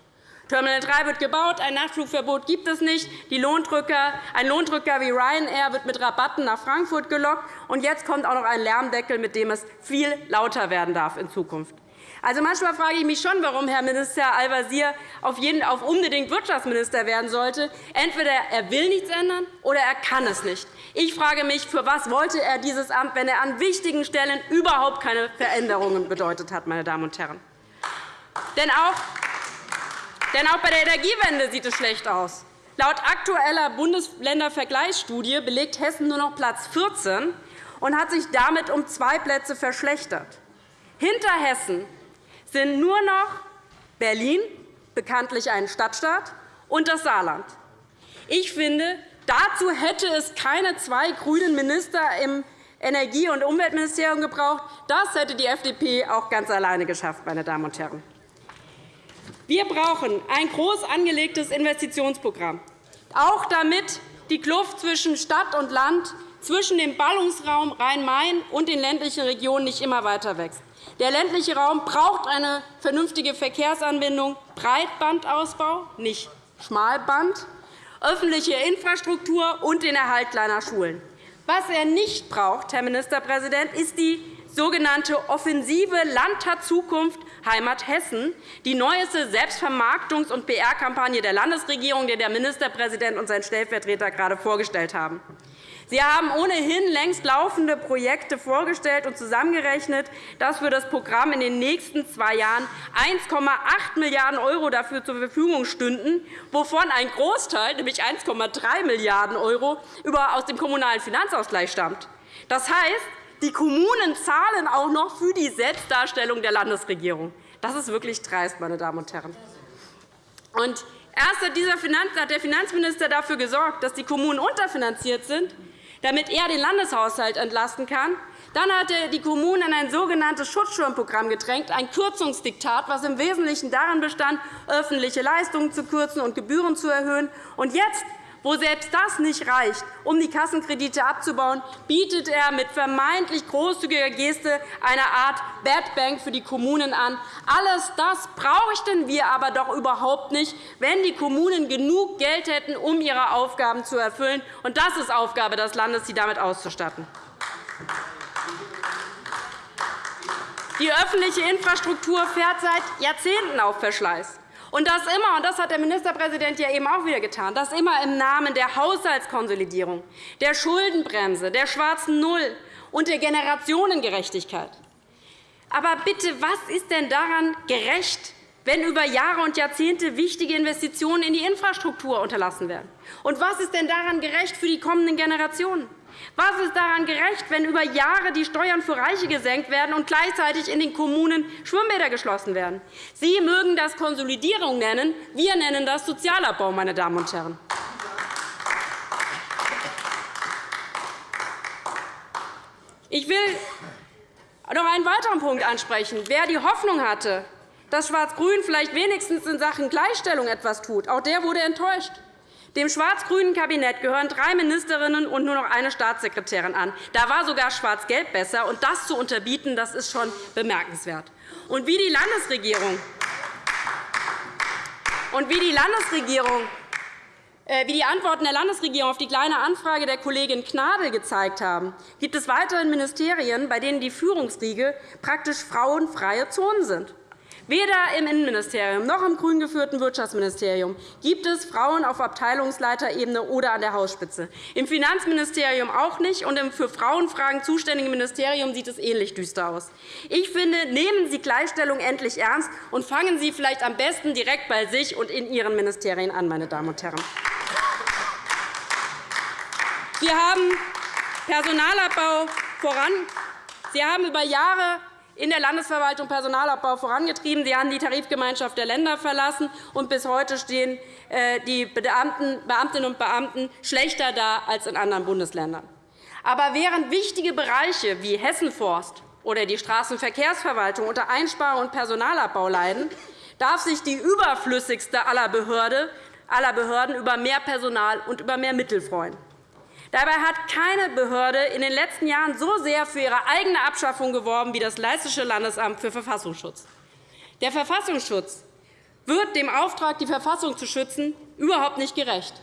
Speaker 3: Terminal 3 wird gebaut, ein Nachtflugverbot gibt es nicht. Lohndrücker, ein Lohndrücker wie Ryanair wird mit Rabatten nach Frankfurt gelockt. Und jetzt kommt auch noch ein Lärmdeckel, mit dem es viel lauter werden darf in Zukunft. Also manchmal frage ich mich schon, warum Herr Minister Al-Wazir auf, auf unbedingt Wirtschaftsminister werden sollte. Entweder er will nichts ändern oder er kann es nicht. Ich frage mich, für was wollte er dieses Amt, wenn er an wichtigen Stellen überhaupt keine Veränderungen bedeutet hat, meine Damen und Herren. Denn auch denn auch bei der Energiewende sieht es schlecht aus. Laut aktueller Bundesländervergleichsstudie belegt Hessen nur noch Platz 14 und hat sich damit um zwei Plätze verschlechtert. Hinter Hessen sind nur noch Berlin, bekanntlich ein Stadtstaat, und das Saarland. Ich finde, dazu hätte es keine zwei grünen Minister im Energie- und Umweltministerium gebraucht. Das hätte die FDP auch ganz alleine geschafft, meine Damen und Herren. Wir brauchen ein groß angelegtes Investitionsprogramm, auch damit die Kluft zwischen Stadt und Land, zwischen dem Ballungsraum Rhein-Main und den ländlichen Regionen nicht immer weiter wächst. Der ländliche Raum braucht eine vernünftige Verkehrsanbindung, Breitbandausbau, nicht Schmalband, öffentliche Infrastruktur und den Erhalt kleiner Schulen. Was er nicht braucht, Herr Ministerpräsident, ist die sogenannte offensive Landtat Zukunft Heimat Hessen, die neueste Selbstvermarktungs- und PR-Kampagne der Landesregierung, die der Ministerpräsident und sein Stellvertreter gerade vorgestellt haben. Sie haben ohnehin längst laufende Projekte vorgestellt und zusammengerechnet, dass für das Programm in den nächsten zwei Jahren 1,8 Milliarden € dafür zur Verfügung stünden, wovon ein Großteil, nämlich 1,3 Milliarden € aus dem Kommunalen Finanzausgleich stammt. Das heißt, die Kommunen zahlen auch noch für die Selbstdarstellung der Landesregierung. Das ist wirklich dreist, meine Damen und Herren. Und erst hat der Finanzminister dafür gesorgt, dass die Kommunen unterfinanziert sind, damit er den Landeshaushalt entlasten kann. Dann hat er die Kommunen in ein sogenanntes Schutzschirmprogramm gedrängt, ein Kürzungsdiktat, das im Wesentlichen darin bestand, öffentliche Leistungen zu kürzen und Gebühren zu erhöhen. Und jetzt wo selbst das nicht reicht, um die Kassenkredite abzubauen, bietet er mit vermeintlich großzügiger Geste eine Art Bad Bank für die Kommunen an. Alles das bräuchten wir aber doch überhaupt nicht, wenn die Kommunen genug Geld hätten, um ihre Aufgaben zu erfüllen. Und das ist Aufgabe des Landes, sie damit auszustatten. Die öffentliche Infrastruktur fährt seit Jahrzehnten auf Verschleiß. Und das immer, und das hat der Ministerpräsident ja eben auch wieder getan, das immer im Namen der Haushaltskonsolidierung, der Schuldenbremse, der schwarzen Null und der Generationengerechtigkeit. Aber bitte, was ist denn daran gerecht, wenn über Jahre und Jahrzehnte wichtige Investitionen in die Infrastruktur unterlassen werden? Und was ist denn daran gerecht für die kommenden Generationen? Was ist daran gerecht, wenn über Jahre die Steuern für Reiche gesenkt werden und gleichzeitig in den Kommunen Schwimmbäder geschlossen werden? Sie mögen das Konsolidierung nennen. Wir nennen das Sozialabbau, meine Damen und Herren. Ich will noch einen weiteren Punkt ansprechen. Wer die Hoffnung hatte, dass Schwarz-Grün vielleicht wenigstens in Sachen Gleichstellung etwas tut, auch der wurde enttäuscht. Dem schwarz-grünen Kabinett gehören drei Ministerinnen und nur noch eine Staatssekretärin an. Da war sogar Schwarz-Gelb besser. Und das zu unterbieten, das ist schon bemerkenswert. Und wie die Landesregierung und wie die Landesregierung äh, wie die Antworten der Landesregierung auf die Kleine Anfrage der Kollegin Gnadl gezeigt haben, gibt es weiterhin Ministerien, bei denen die Führungsriege praktisch frauenfreie Zonen sind. Weder im Innenministerium noch im grün geführten Wirtschaftsministerium gibt es Frauen auf Abteilungsleiterebene oder an der Hausspitze. Im Finanzministerium auch nicht, und im für Frauenfragen zuständigen Ministerium sieht es ähnlich düster aus. Ich finde, nehmen Sie Gleichstellung endlich ernst und fangen Sie vielleicht am besten direkt bei sich und in Ihren Ministerien an, meine Damen und Herren. Wir haben Personalabbau voran. Sie haben über Jahre in der Landesverwaltung Personalabbau vorangetrieben. Sie haben die Tarifgemeinschaft der Länder verlassen, und bis heute stehen äh, die Beamtinnen und Beamten schlechter da als in anderen Bundesländern. Aber während wichtige Bereiche wie Hessenforst oder die Straßenverkehrsverwaltung unter Einsparungen und Personalabbau leiden, darf sich die überflüssigste aller Behörden über mehr Personal und über mehr Mittel freuen. Dabei hat keine Behörde in den letzten Jahren so sehr für ihre eigene Abschaffung geworben wie das Leistische Landesamt für Verfassungsschutz. Der Verfassungsschutz wird dem Auftrag, die Verfassung zu schützen, überhaupt nicht gerecht.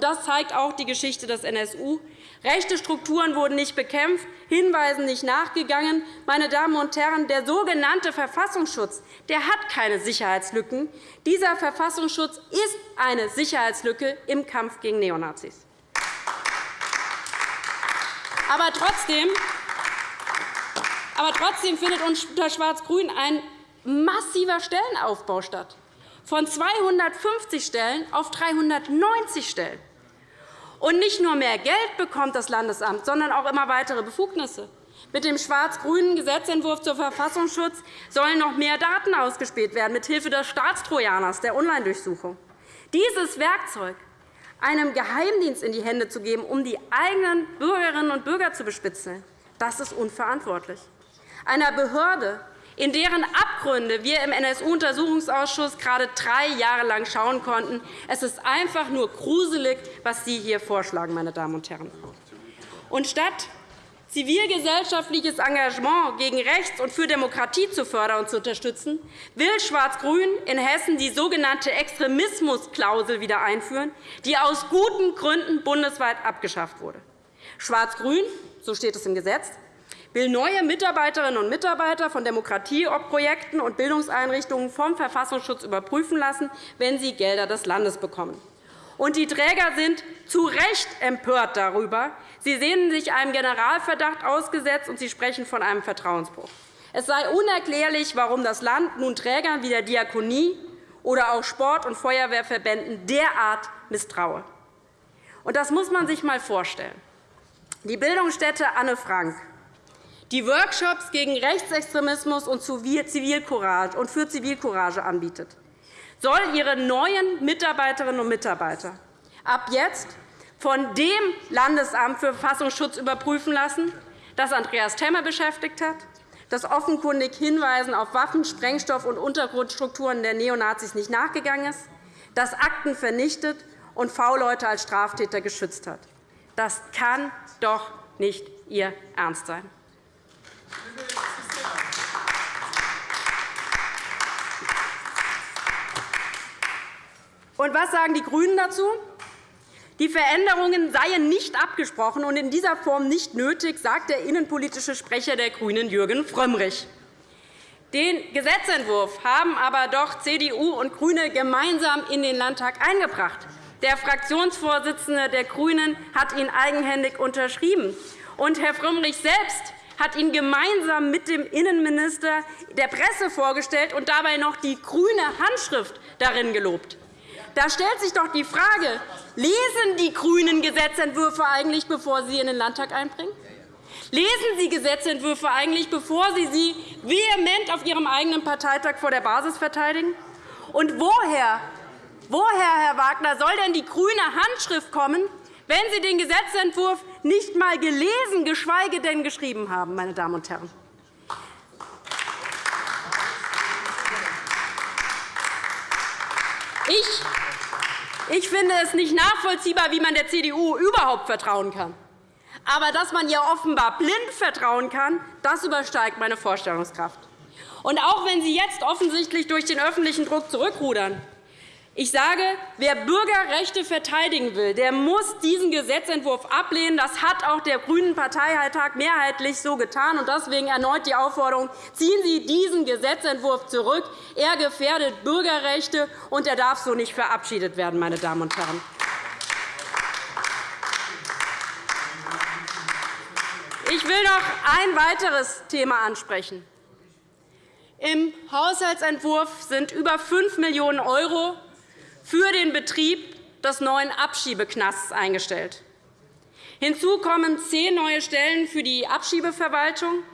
Speaker 3: Das zeigt auch die Geschichte des NSU. Rechte Strukturen wurden nicht bekämpft, Hinweisen nicht nachgegangen. Meine Damen und Herren, der sogenannte Verfassungsschutz der hat keine Sicherheitslücken. Dieser Verfassungsschutz ist eine Sicherheitslücke im Kampf gegen Neonazis. Aber trotzdem, aber trotzdem findet unter Schwarz-Grün ein massiver Stellenaufbau statt, von 250 Stellen auf 390 Stellen. Und nicht nur mehr Geld bekommt das Landesamt, sondern auch immer weitere Befugnisse. Mit dem schwarz-grünen Gesetzentwurf zur Verfassungsschutz sollen noch mehr Daten ausgespäht werden, mithilfe des Staatstrojaners, der Online-Durchsuchung. Dieses Werkzeug einem Geheimdienst in die Hände zu geben, um die eigenen Bürgerinnen und Bürger zu bespitzeln, das ist unverantwortlich. Einer Behörde, in deren Abgründe wir im NSU-Untersuchungsausschuss gerade drei Jahre lang schauen konnten. Es ist einfach nur gruselig, was Sie hier vorschlagen, meine Damen und Herren. Und statt zivilgesellschaftliches Engagement gegen Rechts und für Demokratie zu fördern und zu unterstützen, will Schwarz-Grün in Hessen die sogenannte Extremismusklausel wieder einführen, die aus guten Gründen bundesweit abgeschafft wurde. Schwarz-Grün, so steht es im Gesetz, will neue Mitarbeiterinnen und Mitarbeiter von Demokratieprojekten und Bildungseinrichtungen vom Verfassungsschutz überprüfen lassen, wenn sie Gelder des Landes bekommen. Und die Träger sind zu Recht empört darüber. Sie sehnen sich einem Generalverdacht ausgesetzt, und sie sprechen von einem Vertrauensbruch. Es sei unerklärlich, warum das Land nun Trägern wie der Diakonie oder auch Sport- und Feuerwehrverbänden derart misstraue. Das muss man sich einmal vorstellen. Die Bildungsstätte Anne Frank, die Workshops gegen Rechtsextremismus und für Zivilcourage anbietet, soll ihre neuen Mitarbeiterinnen und Mitarbeiter ab jetzt von dem Landesamt für Verfassungsschutz überprüfen lassen, das Andreas Temme beschäftigt hat, das offenkundig Hinweisen auf Waffen-, Sprengstoff- und Untergrundstrukturen der Neonazis nicht nachgegangen ist, das Akten vernichtet und V-Leute als Straftäter geschützt hat. Das kann doch nicht Ihr Ernst sein. Und was sagen die GRÜNEN dazu? Die Veränderungen seien nicht abgesprochen und in dieser Form nicht nötig, sagt der innenpolitische Sprecher der GRÜNEN, Jürgen Frömmrich. Den Gesetzentwurf haben aber doch CDU und GRÜNE gemeinsam in den Landtag eingebracht. Der Fraktionsvorsitzende der GRÜNEN hat ihn eigenhändig unterschrieben. Und Herr Frömmrich selbst hat ihn gemeinsam mit dem Innenminister der Presse vorgestellt und dabei noch die grüne Handschrift darin gelobt. Da stellt sich doch die Frage, lesen die GRÜNEN Gesetzentwürfe eigentlich, bevor sie sie in den Landtag einbringen? Lesen Sie Gesetzentwürfe eigentlich, bevor Sie sie vehement auf Ihrem eigenen Parteitag vor der Basis verteidigen? Und woher, woher, Herr Wagner, soll denn die grüne Handschrift kommen, wenn Sie den Gesetzentwurf nicht einmal gelesen, geschweige denn geschrieben haben, meine Damen und Herren? Ich ich finde es nicht nachvollziehbar, wie man der CDU überhaupt vertrauen kann. Aber dass man ihr offenbar blind vertrauen kann, das übersteigt meine Vorstellungskraft. Und auch wenn Sie jetzt offensichtlich durch den öffentlichen Druck zurückrudern, ich sage, wer Bürgerrechte verteidigen will, der muss diesen Gesetzentwurf ablehnen. Das hat auch der GRÜNEN Parteitag mehrheitlich so getan. Deswegen erneut die Aufforderung, ziehen Sie diesen Gesetzentwurf zurück. Er gefährdet Bürgerrechte, und er darf so nicht verabschiedet werden. Meine Damen und Herren. Ich will noch ein weiteres Thema ansprechen. Im Haushaltsentwurf sind über 5 Millionen € für den Betrieb des neuen Abschiebeknasts eingestellt. Hinzu kommen zehn neue Stellen für die Abschiebeverwaltung.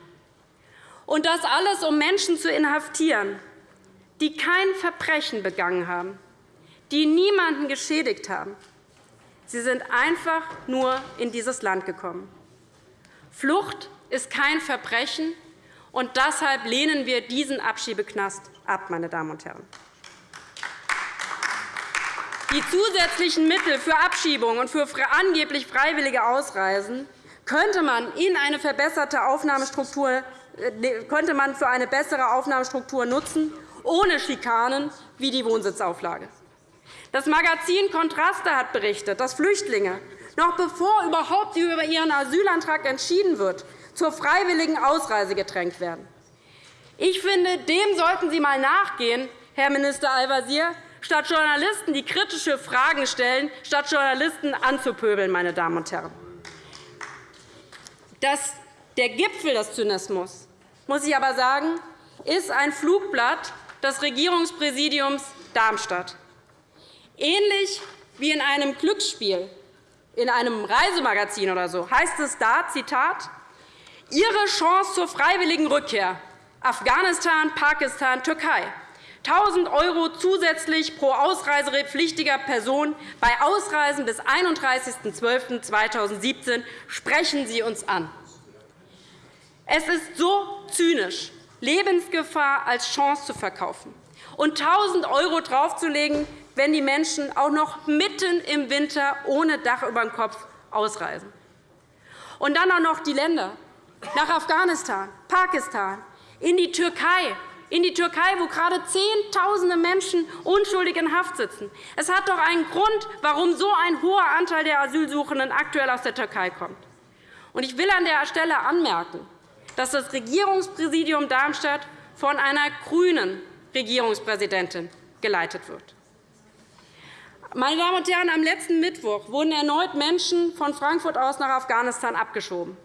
Speaker 3: Und das alles, um Menschen zu inhaftieren, die kein Verbrechen begangen haben, die niemanden geschädigt haben. Sie sind einfach nur in dieses Land gekommen. Flucht ist kein Verbrechen, und deshalb lehnen wir diesen Abschiebeknast ab. Meine Damen und Herren. Die zusätzlichen Mittel für Abschiebung und für angeblich freiwillige Ausreisen könnte man, in eine verbesserte Aufnahmestruktur, äh, könnte man für eine bessere Aufnahmestruktur nutzen, ohne Schikanen wie die Wohnsitzauflage. Das Magazin Kontraste hat berichtet, dass Flüchtlinge, noch bevor überhaupt über ihren Asylantrag entschieden wird, zur freiwilligen Ausreise gedrängt werden. Ich finde, dem sollten Sie einmal nachgehen, Herr Minister Al-Wazir, statt Journalisten, die kritische Fragen stellen, statt Journalisten anzupöbeln. Meine Damen und Herren. Das, der Gipfel des Zynismus, muss ich aber sagen, ist ein Flugblatt des Regierungspräsidiums Darmstadt. Ähnlich wie in einem Glücksspiel, in einem Reisemagazin oder so, heißt es da, Zitat, Ihre Chance zur freiwilligen Rückkehr Afghanistan, Pakistan, Türkei. 1.000 € zusätzlich pro ausreisepflichtiger Person bei Ausreisen bis 31.12.2017 sprechen Sie uns an. Es ist so zynisch, Lebensgefahr als Chance zu verkaufen und 1.000 € draufzulegen, wenn die Menschen auch noch mitten im Winter ohne Dach über dem Kopf ausreisen. Und dann auch noch die Länder, nach Afghanistan, Pakistan, in die Türkei, in die Türkei, wo gerade Zehntausende Menschen unschuldig in Haft sitzen. Es hat doch einen Grund, warum so ein hoher Anteil der Asylsuchenden aktuell aus der Türkei kommt. Ich will an der Stelle anmerken, dass das Regierungspräsidium Darmstadt von einer grünen Regierungspräsidentin geleitet wird. Meine Damen und Herren, am letzten Mittwoch wurden erneut Menschen von Frankfurt aus nach Afghanistan abgeschoben.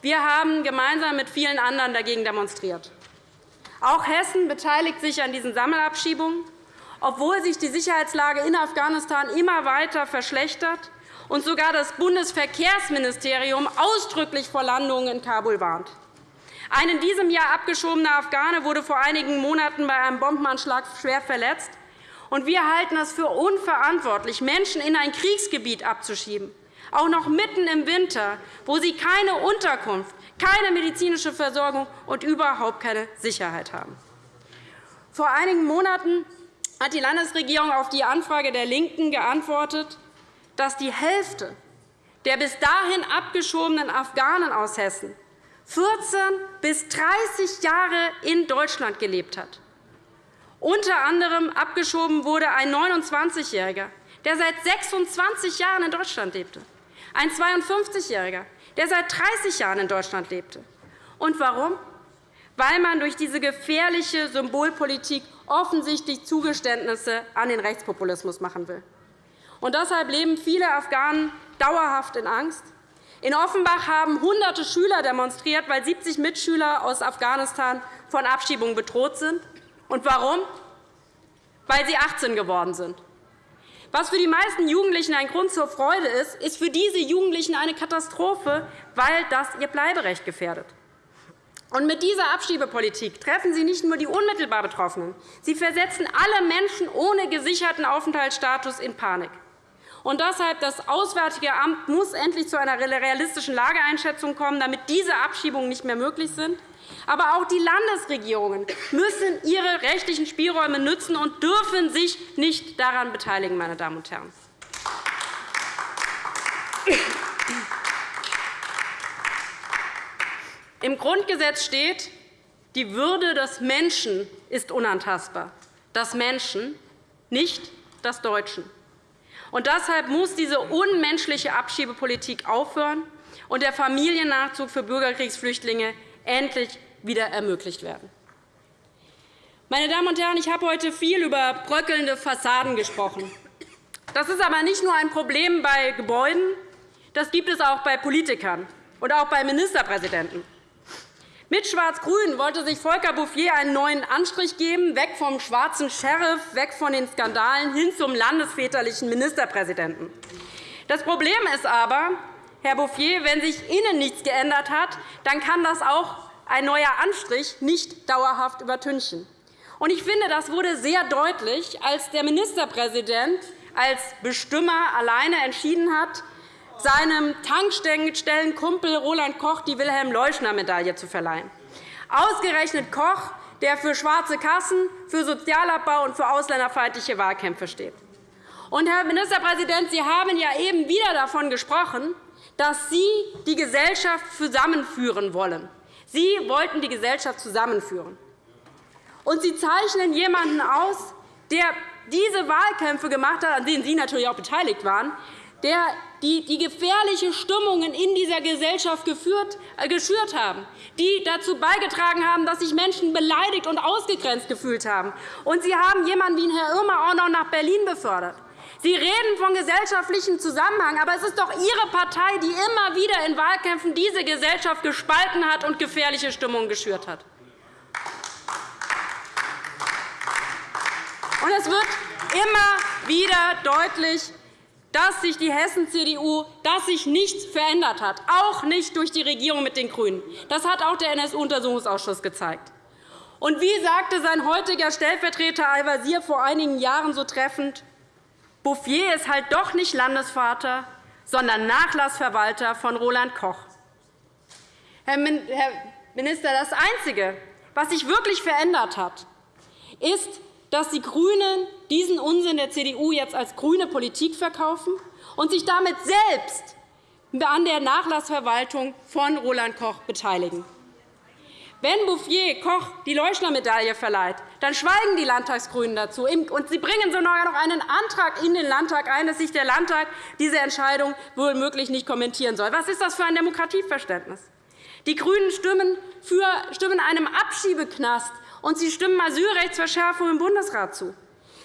Speaker 3: Wir haben gemeinsam mit vielen anderen dagegen demonstriert. Auch Hessen beteiligt sich an diesen Sammelabschiebungen, obwohl sich die Sicherheitslage in Afghanistan immer weiter verschlechtert und sogar das Bundesverkehrsministerium ausdrücklich vor Landungen in Kabul warnt. Ein in diesem Jahr abgeschobener Afghane wurde vor einigen Monaten bei einem Bombenanschlag schwer verletzt. wir halten es für unverantwortlich, Menschen in ein Kriegsgebiet abzuschieben auch noch mitten im Winter, wo sie keine Unterkunft, keine medizinische Versorgung und überhaupt keine Sicherheit haben. Vor einigen Monaten hat die Landesregierung auf die Anfrage der LINKEN geantwortet, dass die Hälfte der bis dahin abgeschobenen Afghanen aus Hessen 14 bis 30 Jahre in Deutschland gelebt hat. Unter anderem abgeschoben wurde ein 29-Jähriger, der seit 26 Jahren in Deutschland lebte ein 52-Jähriger, der seit 30 Jahren in Deutschland lebte. Und warum? Weil man durch diese gefährliche Symbolpolitik offensichtlich Zugeständnisse an den Rechtspopulismus machen will. Und deshalb leben viele Afghanen dauerhaft in Angst. In Offenbach haben Hunderte Schüler demonstriert, weil 70 Mitschüler aus Afghanistan von Abschiebung bedroht sind. Und warum? Weil sie 18 geworden sind. Was für die meisten Jugendlichen ein Grund zur Freude ist, ist für diese Jugendlichen eine Katastrophe, weil das ihr Bleiberecht gefährdet. Und mit dieser Abschiebepolitik treffen Sie nicht nur die unmittelbar Betroffenen, Sie versetzen alle Menschen ohne gesicherten Aufenthaltsstatus in Panik. Und deshalb das Auswärtige Amt muss endlich zu einer realistischen Lageeinschätzung kommen, damit diese Abschiebungen nicht mehr möglich sind. Aber auch die Landesregierungen müssen ihre rechtlichen Spielräume nutzen und dürfen sich nicht daran beteiligen. Meine Damen und Herren. Im Grundgesetz steht, die Würde des Menschen ist unantastbar. Das Menschen, nicht das Deutschen. Und deshalb muss diese unmenschliche Abschiebepolitik aufhören und der Familiennachzug für Bürgerkriegsflüchtlinge endlich wieder ermöglicht werden. Meine Damen und Herren, ich habe heute viel über bröckelnde Fassaden gesprochen. Das ist aber nicht nur ein Problem bei Gebäuden, das gibt es auch bei Politikern und auch bei Ministerpräsidenten. Mit Schwarz-Grün wollte sich Volker Bouffier einen neuen Anstrich geben, weg vom schwarzen Sheriff, weg von den Skandalen hin zum landesväterlichen Ministerpräsidenten. Das Problem ist aber, Herr Bouffier, wenn sich innen nichts geändert hat, dann kann das auch ein neuer Anstrich nicht dauerhaft übertünchen. Ich finde, das wurde sehr deutlich, als der Ministerpräsident als Bestimmer alleine entschieden hat, seinem Tankstellenkumpel Roland Koch die Wilhelm-Leuschner-Medaille zu verleihen. Ausgerechnet Koch, der für schwarze Kassen, für Sozialabbau und für ausländerfeindliche Wahlkämpfe steht. Und, Herr Ministerpräsident, Sie haben ja eben wieder davon gesprochen, dass Sie die Gesellschaft zusammenführen wollen. Sie wollten die Gesellschaft zusammenführen. Und Sie zeichnen jemanden aus, der diese Wahlkämpfe gemacht hat, an denen Sie natürlich auch beteiligt waren, der die, die gefährliche Stimmungen in dieser Gesellschaft geführt, äh, geschürt haben, die dazu beigetragen haben, dass sich Menschen beleidigt und ausgegrenzt gefühlt haben. Und Sie haben jemanden wie Herrn Irmer auch noch nach Berlin befördert. Sie reden von gesellschaftlichem Zusammenhang, aber es ist doch Ihre Partei, die immer wieder in Wahlkämpfen diese Gesellschaft gespalten hat und gefährliche Stimmungen geschürt hat. Und es wird immer wieder deutlich, dass sich die Hessen-CDU dass sich nichts verändert hat, auch nicht durch die Regierung mit den GRÜNEN. Das hat auch der NSU-Untersuchungsausschuss gezeigt. Und wie sagte sein heutiger Stellvertreter Al-Wazir vor einigen Jahren so treffend, Bouffier ist halt doch nicht Landesvater, sondern Nachlassverwalter von Roland Koch. Herr Minister, das Einzige, was sich wirklich verändert hat, ist, dass die GRÜNEN diesen Unsinn der CDU jetzt als grüne Politik verkaufen und sich damit selbst an der Nachlassverwaltung von Roland Koch beteiligen. Wenn Bouffier Koch die Leuschner-Medaille verleiht, dann schweigen die Landtagsgrünen dazu. Und sie bringen sogar noch einen Antrag in den Landtag ein, dass sich der Landtag diese Entscheidung womöglich nicht kommentieren soll. Was ist das für ein Demokratieverständnis? Die GRÜNEN stimmen, für, stimmen einem Abschiebeknast und Sie stimmen Asylrechtsverschärfung im Bundesrat zu.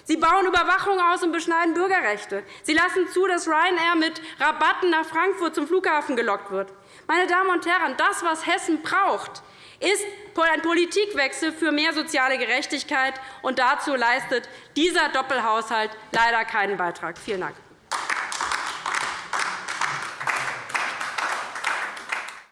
Speaker 3: Sie bauen Überwachung aus und beschneiden Bürgerrechte. Sie lassen zu, dass Ryanair mit Rabatten nach Frankfurt zum Flughafen gelockt wird. Meine Damen und Herren, das, was Hessen braucht, ist ein Politikwechsel für mehr soziale Gerechtigkeit. Und dazu leistet dieser Doppelhaushalt leider keinen Beitrag. Vielen Dank.